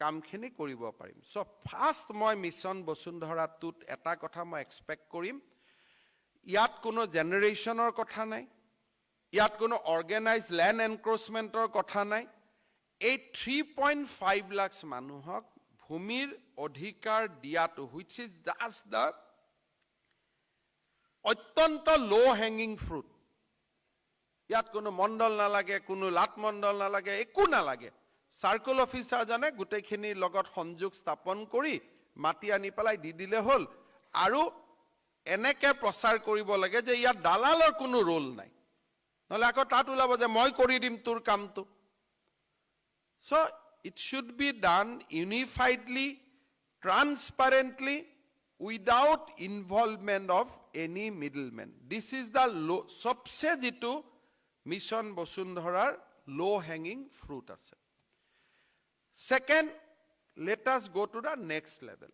কামখিনি কৰিব পাৰিম। চ' ফাৰ্ষ্ট মই মিছন বসুন্ধৰাটোত এটা কথা মই এক্সপেক্ট কৰিম। ইয়াত কোনো জেনেৰেশ্যনৰ কথা নাই। ইয়াত কোনো অৰ্গেনাইজ লেণ্ড এনক্ৰচমেণ্টৰ কথা নাই। এই থ্ৰী পইণ্ট ফাইভ লাখছ মানুহক ভূমিৰ অধিকাৰ দিয়াটো হুইচ ইজ জাষ্ট দ্য অত্যন্ত ল' হেঙিং ফ্ৰুট ইয়াত কোনো মণ্ডল নালাগে কোনো লাট মণ্ডল নালাগে একো নালাগে। চাৰ্কুল অফিচাৰজনে গোটেইখিনিৰ লগত সংযোগ স্থাপন কৰি মাতি আনি পেলাই দি দিলে হ'ল। আৰু এনেকে প্ৰচাৰ কৰিব লাগে যে ইয়াত দালালৰ কোনো ৰোল নাই। নহ'লে আকৌ তাত ওলাব যে মই কৰি দিম তোৰ কামটো। So' it should be done unifiedly transparently without involvement of any middlemen this is the low' চবচে যিটো মিছন বসুন্ধৰাৰ ল' হেঙিং ফ্ৰুট আছে second let us go' to the next level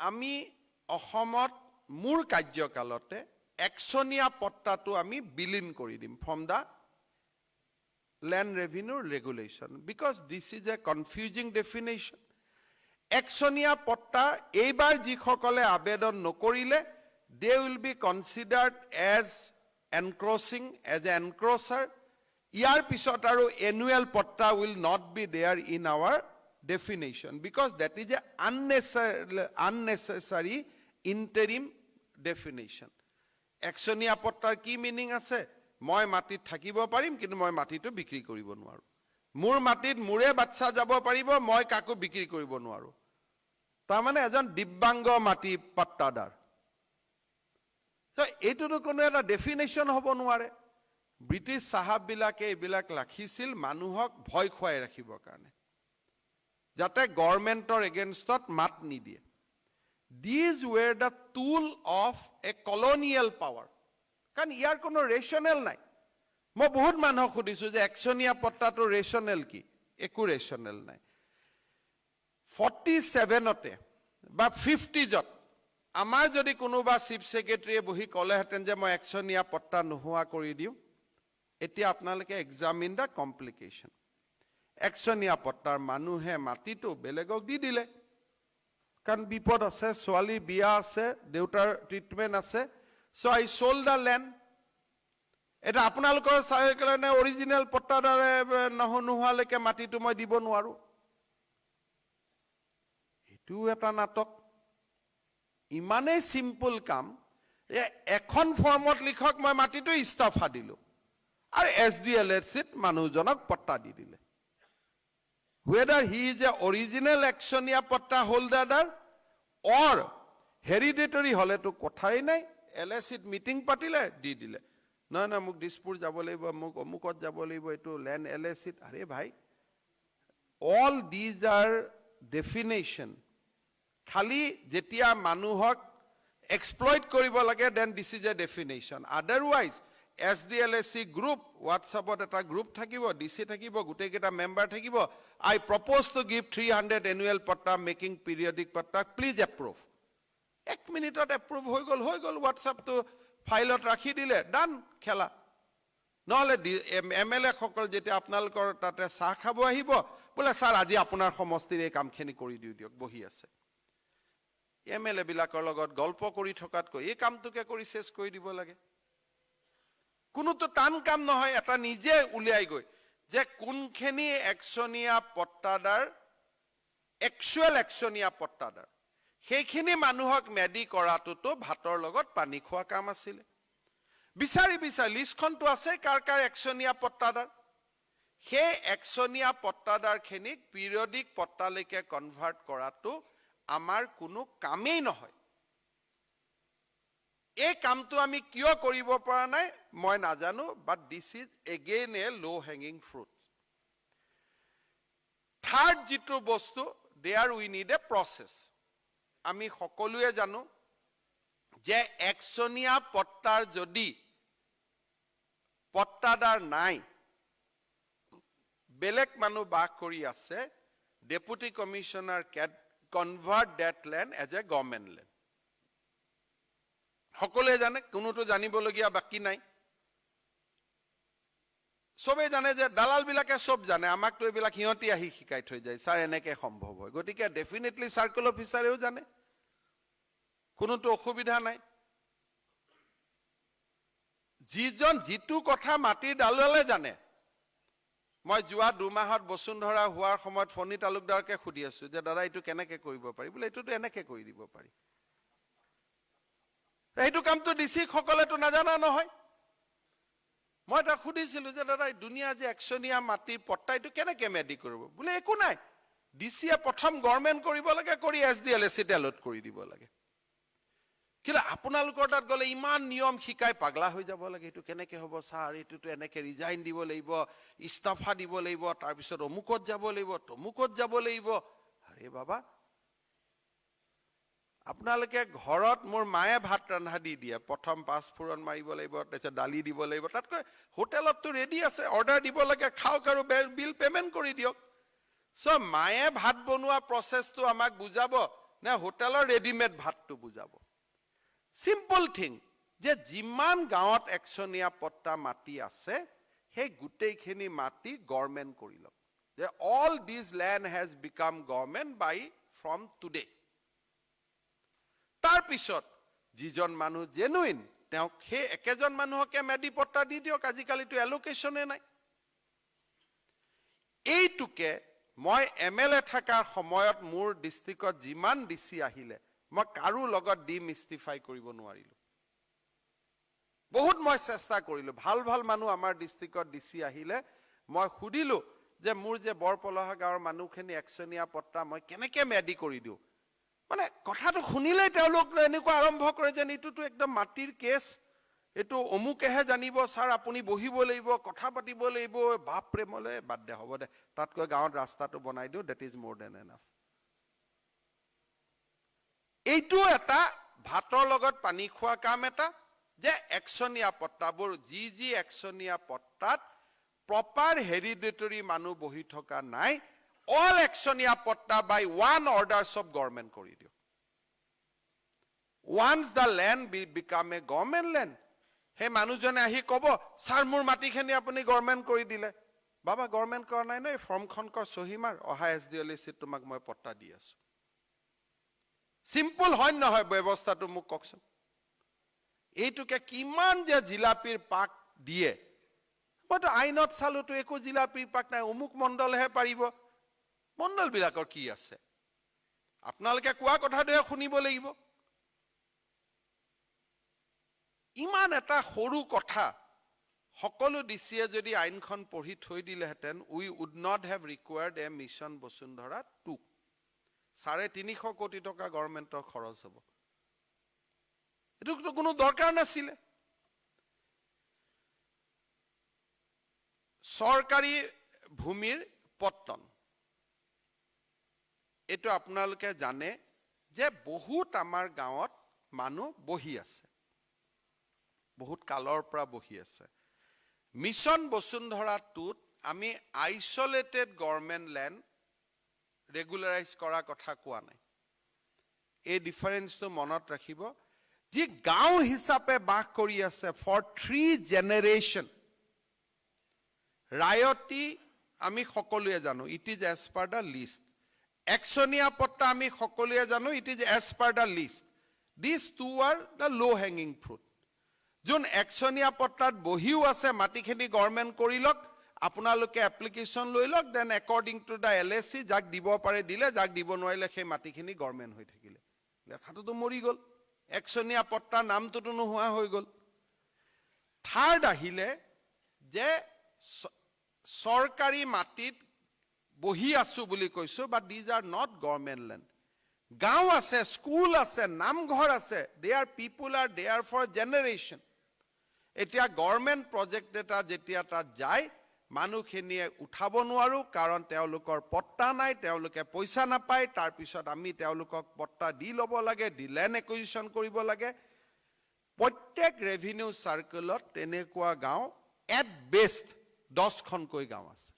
আমি অসমত মোৰ কাৰ্যকালতে একচনীয়া পট্টাটো আমি বিলীন কৰি দিম from the land revenue regulation because this is a confusing definition একচনীয়া পট্টা এইবাৰ যিসকলে আবেদন নকৰিলে they will be considered as encroaching as a encroacher ইয়াৰ পিছত আৰু annual patta will not be there in our definition because that is a unnecessary unnecessary interim definition একচনীয়া পট্টাৰ কি meaning আছে? মই মাটিত থাকিব পাৰিম কিন্তু মই মাটিটো বিক্ৰী কৰিব নোৱাৰোঁ। মোৰ মাটিত মোৰে বাচ্চা যাব পাৰিব মই কাকো বিক্ৰী কৰিব নোৱাৰোঁ। তাৰমানে এজন দিব্যাংগ মাটি পাট্টাদাৰ। এইটোতো কোনো এটা ডেফিনেশ্যন হ'ব নোৱাৰে। ব্ৰিটিছ চাহাববিলাকে এইবিলাক ৰাখিছিল মানুহক ভয় খুৱাই ৰাখিবৰ কাৰণে। যাতে গভৰ্ণমেণ্টৰ এগেইনষ্টত মাত নিদিয়ে। These were the tool of a colonial power কাৰণ ইয়াৰ কোনো ৰেচনেল নাই। মই বহুত মানুহক সুধিছোঁ যে একচনীয়া পট্টাটো ৰেচনেল কি? একো ৰেচনেল নাই। ফৰ্টি ছেভেনতে বা ফিফটিজত আমাৰ যদি কোনোবা চিফ ছেক্ৰেটেৰীয়ে বহি ক'লেহেঁতেন যে মই একচনীয়া পট্টা নোহোৱা কৰি দিওঁ এতিয়া আপোনালোকে এক্সামিন দ্য কমপ্লিকেশ্যন একচনীয়া পট্টাৰ মানুহে মাটিটো বেলেগক দি দিলে। কাৰণ বিপদ আছে ছোৱালীৰ বিয়া আছে দেউতাৰ ট্ৰিটমেণ্ট আছে। So' I sold the land এতিয়া আপোনালোকৰ চাই কাৰণে অৰিজিনেল পট্টাদাৰে নহ নোহোৱালৈকে মাটিটো মই দিব নোৱাৰো। এইটোও এটা নাটক। ইমানেই চিম্পুল কাম। যে এখন ফৰ্মত লিখক মই মাটিটো ইস্তফা দিলো। আৰু এছ ডি এল এছ চিত মানুহজনক পট্টা দি দিলে। Whether he is a original একচনীয়া patta holder অৰ হেৰিডেটৰী হ'লেতো কথাই নাই এল এ চিত মিটিং পাতিলে দি দিলে। নহয় নহয় মোক দিছপুৰ যাব লাগিব মোক অমুকত যাব লাগিব এইটো লেণ্ড এল এ চিত আৰে ভাই অল দিজ আৰ ডেফিনেশ্যন খালি যেতিয়া মানুহক এক্সপ্লইট কৰিব লাগে then this is a definition otherwise S D L S C group হোৱাটছআপত এটা গ্ৰুপ থাকিব ডি চি থাকিব গোটেইকেইটা মেম্বাৰ থাকিব। I propose to give three hundred annual patta making periodic patta please approve এক মিনিটত এপ্ৰুভ হৈ গ'ল হৈ গ'ল হোৱাটছআপটো ফাইলত ৰাখি দিলে ডান খেলা। নহ'লে এম এল এসকল যেতিয়া আপোনালোকৰ তাতে চাহ খাব আহিব বোলে ছাৰ আজি আপোনাৰ সমষ্টিৰ এই কামখিনি কৰি দিওঁ দিয়ক বহি আছে। এম এল এবিলাকৰ লগত গল্প কৰি থকাতকৈ এই কামটোকে কৰি চেছ কৰি দিব লাগে। কোনোতো টান কাম নহয় এটা নিজে উলিয়াই গৈ যে কোনখিনি একচনীয়া পট্টাদাৰ একচুৱেল একচনীয়া পট্টাদাৰ। সেইখিনি মানুহক মেদি কৰাটোতো ভাতৰ লগত পানী খোৱা কাম আছিলে। বিচাৰি বিচাৰি লিষ্টখনটো আছে কাৰ কাৰ একচনীয়া পট্টাদাৰ। সেই একচনীয়া পট্টাদাৰখিনিক পিৰিয়ডিক পট্টালৈকে কনভাৰ্ট কৰাটো আমাৰ কোনো কামেই নহয়। এই কামটো আমি কিয় কৰিব পৰা নাই মই নাজানো বাট দিছ ইজ এগেইন এ ল' হেঙিং ফ্ৰুট থাৰ্ড যিটো বস্তু they are we need a process আমি সকলোৱে জানো যে একচনীয়া পট্টাৰ যদি পট্টাদাৰ নাই বেলেগ মানুহ বাস কৰি আছে deputy commissioner can convert that land as a government land সকলোৱে জানে কোনোতো জানিবলগীয়া বাকী নাই। চবেই জানে যে দালালবিলাকে চব জানে আমাকতো এইবিলাক সিহঁতি আহি শিকাই থৈ যায় ছাৰ এনেকে সম্ভৱ হয়। গতিকে ডেফিনেটলি চাৰ্কল অফিচাৰেও জানে। কোনোতো অসুবিধা নাই। যিজন যিটো কথা মাটিৰ দালালে জানে মই যোৱা দুমাহত বসুন্ধৰা হোৱাৰ সময়ত ফণী তালুকদাৰকে সুধি আছো যে দাদা এইটো কেনেকে কৰিব পাৰি? বোলে এইটোতো এনেকে কৰি দিব পাৰি। সেইটো কামটো ডি চি সকলেতো নাজানা নহয়। মই তাক সুধিছিলো যে দাদা দুনিয়া যে একচনীয়া মাটিৰ পট্টা এইটো কেনেকে মেদি কৰিব? বোলে একো নাই। ডি চিয়ে প্ৰথম গভৰ্ণমেণ্ট কৰিব লাগে কৰি এছ ডি এল এ চিত এলট কৰি দিব লাগে। কিন্তু আপোনালোকৰ তাত গ'লে ইমান নিয়ম শিকাই পাগলা হৈ যাব লাগে। এইটো কেনেকে হ'ব ছাৰ? এইটোতো এনেকে ৰিজাইন দিব লাগিব ইস্তফা দিব লাগিব তাৰপিছত অমুকত যাব লাগিব তমুকত যাব লাগিব। আৰে বাবা আপোনালোকে ঘৰত মোৰ মায়ে ভাত ৰন্ধা দি দিয়ে। প্ৰথম পাঁচফোৰণ মাৰিব লাগিব তাৰপিছত দালি দিব লাগিব। তাতকৈ হোটেলততো ৰেডি আছে অৰ্ডাৰ দিব লাগে খাওক আৰু বিল পে'মেণ্ট কৰি দিয়ক। চ' মায়ে ভাত বনোৱা প্ৰচেছটো আমাক বুজাব নে হোটেলৰ ৰেডিমেড ভাতটো বুজাব। চিম্পল থিং যে যিমান গাঁৱত একচনীয়া পট্টা মাটি আছে সেই গোটেইখিনি মাটি গভৰ্ণমেণ্ট কৰি লওক। যে all these land has become government by from today তাৰপিছত যিজন মানুহ জেনুইন তেওঁক সেই একেজন মানুহকে মেদি পট্টা দি দিয়ক আজিকালিতো এলোকেশ্যনে নাই। এইটোকে মই এম এল এ থকাৰ সময়ত মোৰ ডিষ্ট্ৰিক্টত যিমান ডি চি আহিলে মই কাৰো লগত ডিমিষ্টিফাই কৰিব নোৱাৰিলো। বহুত মই চেষ্টা কৰিলো। ভাল ভাল মানুহ আমাৰ ডিষ্ট্ৰিক্টত ডি চি আহিলে মই সুধিলো যে মোৰ যে বৰপলহা গাঁৱৰ মানুহখিনি একচনীয়া পট্টা মই কেনেকে মেদি কৰি দিওঁ? মানে কথাটো শুনিলেই তেওঁলোক এনেকুৱা আৰম্ভ কৰে যেন এইটোতো একদম মাটিৰ কেছ এইটো অমুকেহে জানিব ছাৰ আপুনি বহিব লাগিব কথা পাতিব লাগিব বাপ প্ৰেমলে বাদ দে হ'ব দে তাতকৈ গাঁৱত ৰাস্তাটো বনাই দিওঁ that is more than enough এইটো এটা ভাতৰ লগত পানী খোৱা কাম এটা যে একচনীয়া পট্টাবোৰ যি যি একচনীয়া পট্টাত প্ৰপাৰ হেৰিডেটৰী মানুহ বহি থকা নাই all একচনীয়া patta by one orders of government কৰি দিয়ক once the be become a government land সেই মানুহজনে আহি ক'ব ছাৰ মোৰ মাটিখিনি আপুনি গভৰ্ণমেণ্ট কৰি দিলে বাবা গভৰ্ণমেণ্ট কৰা নাই ন এই ফৰ্মখন কৰ চহী মাৰ অহা এছ ডি এল চিত তোমাক মই পট্টা দি আছো চিম্পুল হয় নহয় ব্যৱস্থাটো মোক কওকচোন এইটোকে কিমান যে জিলাপিৰ পাক দিয়ে মইতো আইনত চালোতো একো জিলা পিৰপাক নাই অমুক মণ্ডলহে পাৰিব মণ্ডলবিলাকৰ কি আছে? আপোনালোকে কোৱা কথাটোহে শুনিব লাগিব। ইমান এটা সৰু কথা সকলো ডিচিয়ে যদি আইনখন পঢ়ি থৈ দিলেহেঁতেন we would not have required a mission Basundhara two চাৰে তিনিশ কোটি টকা গভৰ্ণমেণ্টৰ খৰচ হ'ব। এইটোতো কোনো দৰকাৰ নাছিলে। চৰকাৰী ভূমিৰ পত্তন। এইটো আপোনালোকে জানে যে বহুত আমাৰ গাঁৱত মানুহ বহি আছে। বহুত কালৰ পৰা বহি আছে। মিছন বসুন্ধৰাটোত আমি আইচলেটেড গভৰ্ণমেণ্ট লেণ্ড ৰেগুলাৰাইজ কৰাৰ কথা কোৱা নাই। এই ডিফাৰেঞ্চটো মনত ৰাখিব। যি গাঁও হিচাপে বাস কৰি আছে ফৰ থ্ৰী জেনেৰেশ্যন ৰায়তী আমি সকলোৱে জানো it is as per the list একচনীয়া পট্টা আমি সকলোৱে জানো it is as per the list this two are the low' hanging fruit zone একচনীয়া পট্টাত বহিও আছে মাটিখিনি গভৰ্ণমেণ্ট কৰি লওক আপোনালোকে এপ্লিকেশ্যন লৈ লওক then according to the L S C যাক দিব পাৰে দিলে যাক দিব নোৱাৰিলে সেই মাটিখিনি গভৰ্ণমেণ্ট হৈ থাকিলে লেঠাটোতো মৰি গ'ল একচনীয়া পট্টাৰ নামটোতো নোহোৱা হৈ গ'ল থাৰ্ড আহিলে যে চৰকাৰী মাটিত বহি আছো বুলি কৈছো but these are not government land গাঁও আছে স্কুল আছে নামঘৰ আছে they are people are they are for generation এতিয়া গভৰ্ণমেণ্ট প্ৰজেক্ট এটা যেতিয়া তাত যায় মানুহখিনিয়ে উঠাব নোৱাৰোঁ কাৰণ তেওঁলোকৰ পট্টা নাই তেওঁলোকে পইচা নাপায় তাৰপিছত আমি তেওঁলোকক পট্টা দি ল'ব লাগে দি লেণ্ড একুইজিশ্যন কৰিব লাগে। প্ৰত্যেক ৰেভিনিউ চাৰ্কেলত তেনেকুৱা গাঁও এট বেষ্ট দহখনকৈ গাঁও আছে।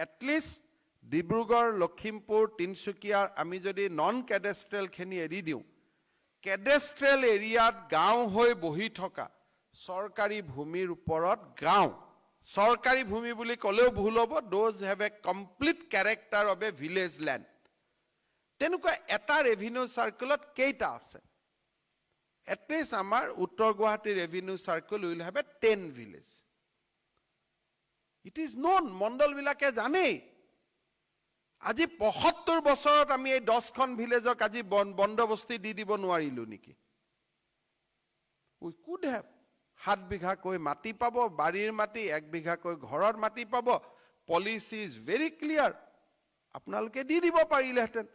এটলিষ্ট ডিব্ৰুগড় লখিমপুৰ তিনিচুকীয়া আমি যদি নন কেডেষ্ট্ৰেলখিনি এৰি দিওঁ কেডেষ্ট্ৰেল এৰিয়াত গাঁও হৈ বহি থকা চৰকাৰী ভূমিৰ ওপৰত গাঁও চৰকাৰী ভূমি বুলি ক'লেও ভুল হ'ব those have a complete character of a village land তেনেকুৱা এটা ৰেভিনিউ চাৰ্কেলত কেইটা আছে? এটলিষ্ট আমাৰ উত্তৰ Guwahati revenue circle will have a ten village it is known মণ্ডলবিলাকে জানেই। আজি পঁসত্তৰ বছৰত আমি এই দহখন ভিলেজক আজি বন- বন্দবস্তি দি দিব নোৱাৰিলো নেকি? উই কুড হেভ সাত বিঘাকৈ মাটি পাব বাৰীৰ মাটি এক বিঘাকৈ ঘৰৰ মাটি পাব। পলিচি ইজ ভেৰি ক্লিয়াৰ আপোনালোকে দি দিব পাৰিলেহেঁতেন।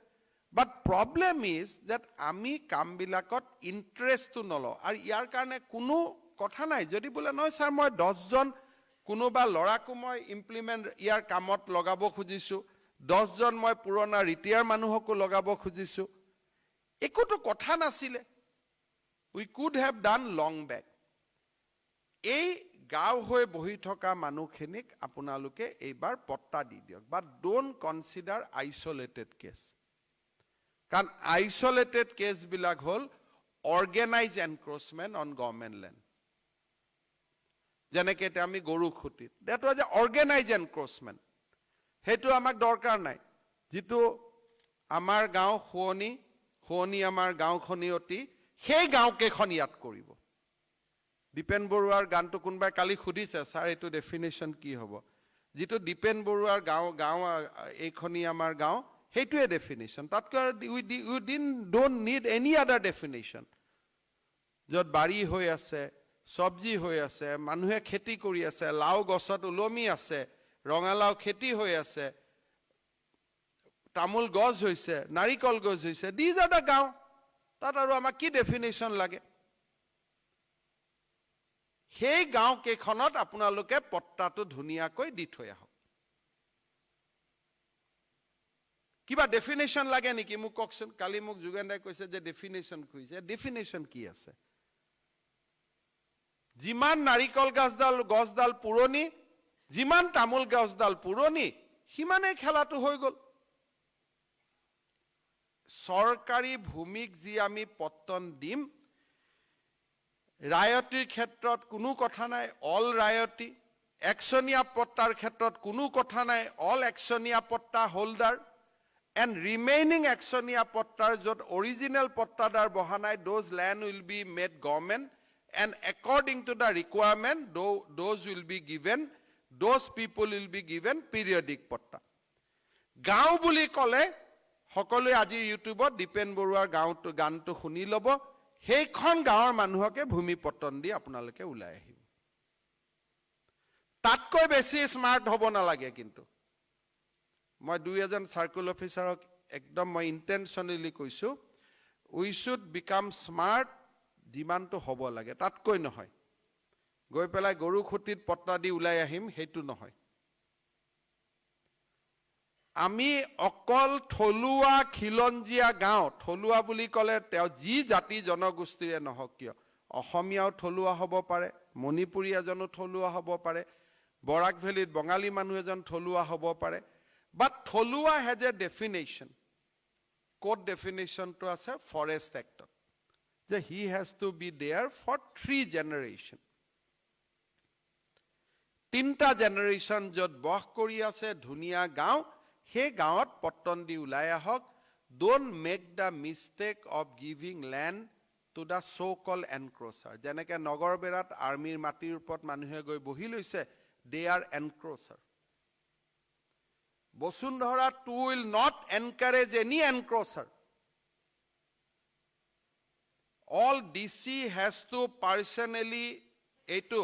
বাট প্ৰব্লেম ইজ ডেট আমি কামবিলাকত ইণ্টাৰেষ্টটো নলওঁ। আৰু ইয়াৰ কাৰণে কোনো কথা নাই। যদি বোলে নহয় ছাৰ মই দহজন কোনোবা ল'ৰাকো মই ইমপ্লিমেণ্ট ইয়াৰ কামত লগাব খুজিছোঁ। দহজন মই পুৰণা ৰিটায়াৰ মানুহকো লগাব খুজিছোঁ। একোতো কথা নাছিলে। We could have done long back এই গাঁও হৈ বহি থকা মানুহখিনিক আপোনালোকে এইবাৰ পট্টা দি দিয়ক but don't consider isolated case কাৰণ আইচলেটেড কেছবিলাক হ'ল organise encroachment on government land যেনেকে এতিয়া আমি গৰু খুঁটিত that was a organise encroachment সেইটো আমাক দৰকাৰ নাই। যিটো আমাৰ গাঁও শুৱনি শুৱনি আমাৰ গাঁওখনি অতি সেই গাঁওকেইখন ইয়াত কৰিব। দীপেন বৰুৱাৰ গানটো কোনোবাই কালি সুধিছে ছাৰ এইটো ডেফিনেশ্যন কি হ'ব? যিটো দীপেন বৰুৱাৰ গাঁও গাঁও এইখনি আমাৰ গাঁও সেইটোৱে ডেফিনেশ্যন তাতকৈ আৰু we you dean don't need any other definition য'ত বাৰী হৈ আছে চব্জি হৈ আছে মানুহে খেতি কৰি আছে লাও গছত ওলমি আছে ৰঙালাও খেতি হৈ আছে তামোল গছ হৈছে নাৰিকল গছ হৈছে দিজ আৰ দ্য গাঁও। তাত আৰু আমাক কি ডেফিনেশ্যন লাগে? সেই গাঁও কেইখনত আপোনালোকে পট্টাটো ধুনীয়াকৈ দি থৈ আহক। কিবা ডেফিনেশ্যন লাগে নেকি? মোক কওকচোন। কালি মোক যোগেন দাই কৈছে যে ডেফিনেশ্যন খুজিছে। ডেফিনেশ্যন কি আছে? যিমান নাৰিকল গছডাল গছডাল পুৰণি যিমান তামোল গছডাল পুৰণি সিমানেই খেলাটো হৈ গ'ল। চৰকাৰী ভূমিক যি আমি পত্তন দিম ৰায়তীৰ ক্ষেত্ৰত কোনো কথা নাই অল ৰায়তী। একচনীয়া পট্টাৰ ক্ষেত্ৰত কোনো কথা নাই অল একচনীয়া পট্টা হোল্ডাৰ এণ্ড ৰিমেইনিং একচনীয়া পট্টাৰ য'ত অৰিজিনেল পট্টাদাৰ বহা নাই those land will be made government and according to the requirement, tho- those will be given, those people will be given periodic পট্টা গাঁও বুলি ক'লে সকলোৱে আজি ইউটিউবত দীপেন বৰুৱাৰ গাঁওটো গানটো শুনি ল'ব সেইখন গাঁৱৰ মানুহকে ভূমি পট্টন দি আপোনালোকে ওলাই আহিব তাতকৈ বেছি স্মাৰ্ট হ'ব নালাগে কিন্তু মই দুই এজন চাৰ্কুল অফিচাৰক একদম মই ইণ্টেনশ্যনেলি কৈছোঁ উই শ্বুড বিকাম স্মাৰ্ট যিমানটো হ'ব লাগে তাতকৈ নহয়। গৈ পেলাই গৰু খুঁটিত পট্টা দি ওলাই আহিম সেইটো নহয়। আমি অকল থলুৱা খিলঞ্জীয়া গাঁও থলুৱা বুলি ক'লে তেওঁ যি জাতি জনগোষ্ঠীৰে নহওক কিয় অসমীয়াও থলুৱা হ'ব পাৰে মণিপুৰী এজনো থলুৱা হ'ব পাৰে বৰাক ভেলীত বঙালী মানুহ এজন থলুৱা হ'ব পাৰে বাট থলুৱা হেজ এ ডেফিনেশ্যন ক'ত ডেফিনেশ্যনটো আছে? ফৰেষ্ট এক্টত যে he has to be there for three generation তিনিটা জেনেৰেশ্যন য'ত বস কৰি আছে ধুনীয়া গাঁও সেই গাঁৱত পট্টন দি ওলাই আহক। Don't make the mistake of giving land to the so' call encroacher যেনেকৈ নগৰবেৰাত আৰ্মীৰ মাটিৰ ওপৰত মানুহে গৈ বহি লৈছে they are encroacher Basundhara two will not encourage any encroacher all D C has to personally এইটো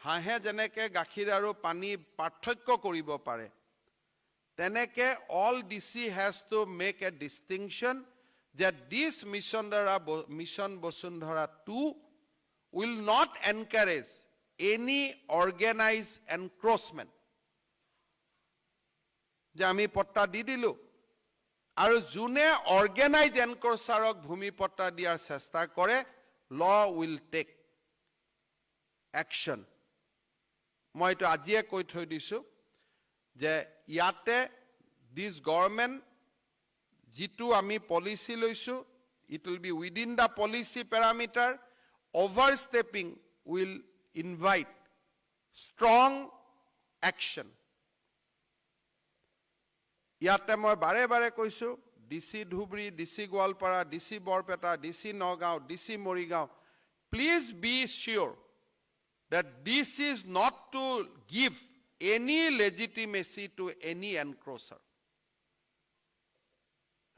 হাঁহে যেনেকৈ গাখীৰ আৰু পানী পাৰ্থক্য কৰিব পাৰে তেনেকে all D C has to make a distinction যে দিছ মিছন দ্বাৰা mission Basundhara two will not encourage any organise encroachment যে আমি পট্টা দি দিলোঁ আৰু যোনে অৰ্গেনাইজ এনক্ৰচাৰক ভূমি পট্টা দিয়াৰ চেষ্টা কৰে ল উইল টেক একশ্যন মই এইটো আজিয়ে কৈ থৈ দিছোঁ যে ইয়াতে দিছ গভৰ্ণমেণ্ট যিটো আমি পলিচি লৈছোঁ it will be within the policy parameter overstepping will invite strong action ইয়াতে মই বাৰে বাৰে কৈছোঁ D C Dhubri D C Goalpara D C Barpeta D C Nagaon D C Morigaon please be sure that this is not to give any legitimacy to any encroacher.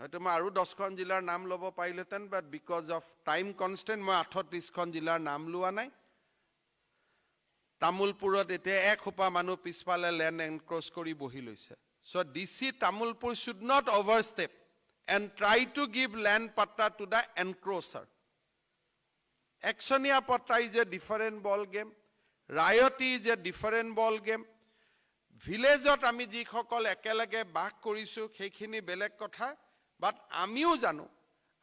হয়তো মই আৰু দহখন জিলাৰ নাম ল'ব পাৰিলোহেঁতেন but because of time constant মই আঠত্ৰিছখন জিলাৰ নাম লোৱা নাই তামোলপুৰত এতিয়া এসোপা মানুহ পিছফালে লেণ্ড এনক্ৰচ কৰি বহি লৈছে so' D C Tamulpur should not overstep and try to give land patta to the encroacher ekchonia patta is a different ball game raiyati is a different ball game ভিলেজত আমি যিসকল একেলগে বাস কৰিছোঁ সেইখিনি বেলেগ কথা বাট আমিও জানো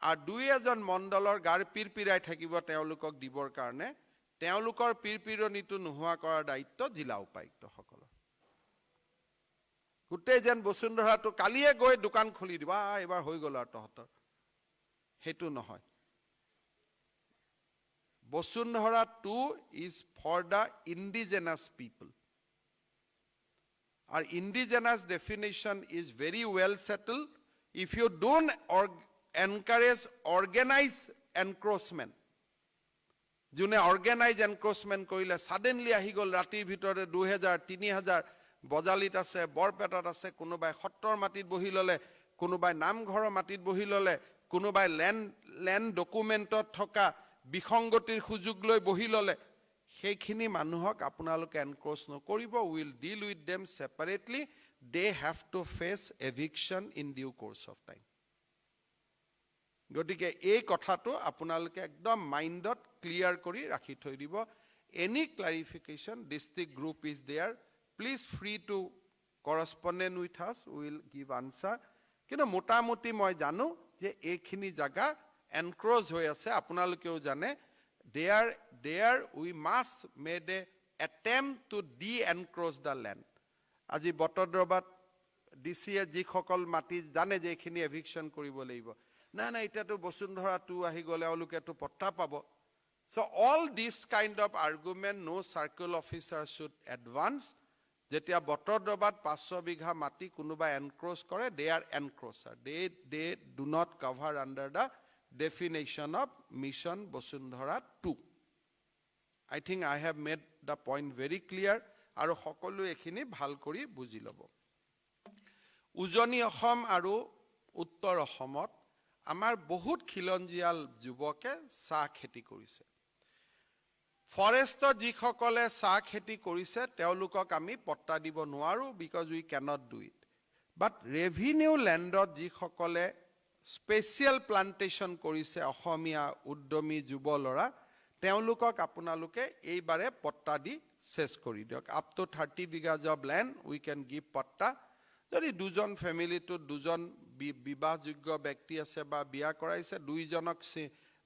আৰু দুই এজন মণ্ডলৰ গাৰ পিৰপিৰাই থাকিব তেওঁলোকক দিবৰ কাৰণে তেওঁলোকৰ পিৰপিৰণিটো নোহোৱা কৰাৰ দায়িত্ব জিলা উপায়ুক্তসকলৰ গোটেই যেন বসুন্ধৰাটো কালিয়ে গৈ দোকান খুলি দিব। আ এইবাৰ হৈ গ'ল আৰু তহঁতৰ। সেইটো নহয়। Basundhara two is for the indigenous people আৰু indigenous definition is very well settle if you don't encourage organise encroachment যোনে অৰ্গেনাইজ এনক্ৰচমেণ্ট কৰিলে ছাডেনলি আহি গ'ল ৰাতিৰ ভিতৰতে দুহেজাৰ তিনি হাজাৰ বজালিত আছে বৰপেটাত আছে কোনোবাই সত্ৰৰ মাটিত বহি ল'লে কোনোবাই নামঘৰৰ মাটিত বহি ল'লে কোনোবাই লেণ্ড লেণ্ড ডকুমেণ্টত থকা বিসংগতিৰ সুযোগ লৈ বহি ল'লে সেইখিনি মানুহক আপোনালোকে এনক্ৰচ নকৰিব will deal with them separately they have to face eviction in due course of time গতিকে এই কথাটো আপোনালোকে একদম মাইণ্ডত ক্লিয়াৰ কৰি ৰাখি থৈ দিব। Any clarification district group is there please free to correspondent with us will give answer কিন্তু মোটামুটি মই জানো যে এইখিনি জেগা এনক্ৰ'জ হৈ আছে আপোনালোকেও জানে। There there we must made a attempt to de encroach the land আজি বটদ্ৰবাত ডি চিয়ে যিসকল মাটি জানে যে এইখিনি এভিকশ্যন কৰিব লাগিব। নাই নাই এতিয়াতো বসুন্ধৰা টু আহি গ'লে এওঁলোকেতো পট্টা পাব। So' all this kind of argument no' circle officer should advance যেতিয়া বটদ্ৰবাত পাঁচশ বিঘা মাটি কোনোবাই এনক্ৰ'চ কৰে they are encroacher they they do not cover under the definition of Mission Bosundhara 2. I think I have made the point very clear আৰু সকলোৱে এইখিনি ভাল কৰি বুজি ল'ব। উজনি অসম আৰু উত্তৰ অসমত আমাৰ বহুত খিলঞ্জীয়াল যুৱকে চাহ খেতি কৰিছে। ফৰেষ্টত যিসকলে চাহ খেতি কৰিছে তেওঁলোকক আমি পট্টা দিব নোৱাৰোঁ because we cannot do it but revenue লেণ্ডত যিসকলে স্পেচিয়েল প্লান্টেশ্যন কৰিছে অসমীয়া উদ্যমী যুৱ ল'ৰা তেওঁলোকক আপোনালোকে এইবাৰে পট্টা দি চেছ কৰি দিয়ক। Up to thirty bighas of land we can give patta. যদি দুজন ফেমিলিটোত দুজন বিবাহযোগ্য ব্যক্তি আছে বা বিয়া কৰাইছে দুইজনক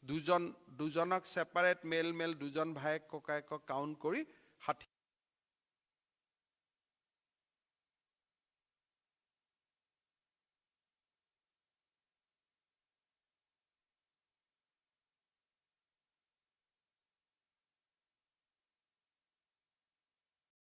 দুজন দুজনক ছেপাৰেট মেল মেল দুজন ভায়েক ককায়েকক কাউণ্ট কৰি ষাঠি